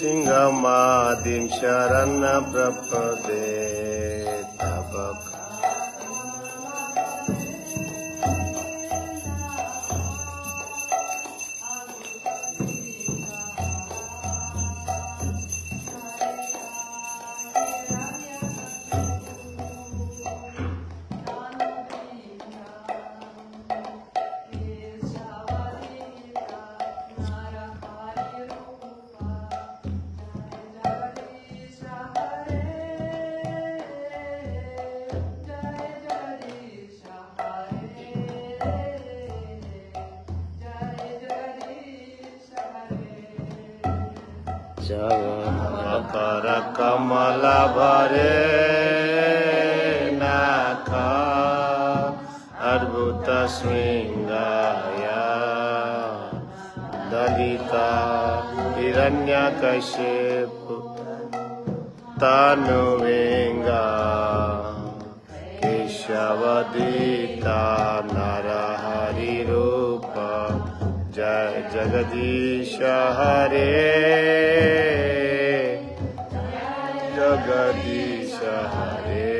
Singamadim Sharana Prapade Tabaka कर कमल भरे नाथ अद्भुत श्रृङ्गाया हिरण्य कश्यप तनुवे केशवदीता नरहरिरूप। जय जगदीश हरे। जगदीश हरे।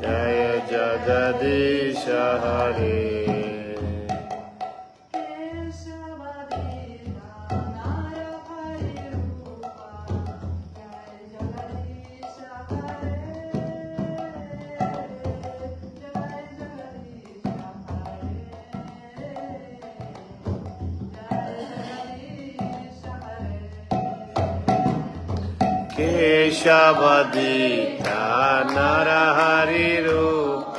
जय जगदीश हरे केशवदीता नरहरिरूप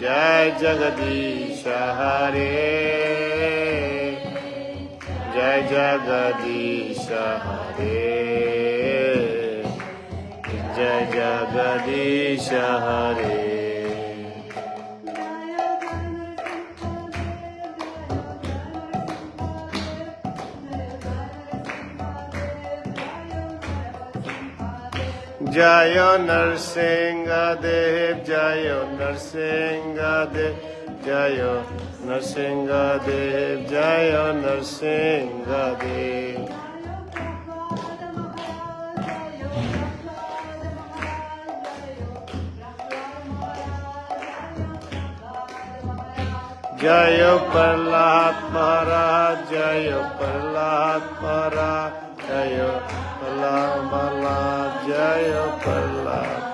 जय जगदीश हरे जय जगदीश हरे जय जगदीश हरे জয় নরসিংহ দেব জয় নরসিংহ দেব জয় নরসিংহ দেব জয় নরসিংহ দেব জয় প্রহ্লাদ মহারাজ জয় প্রহ্লাদ মহারাজ জয় Jaya Pallava.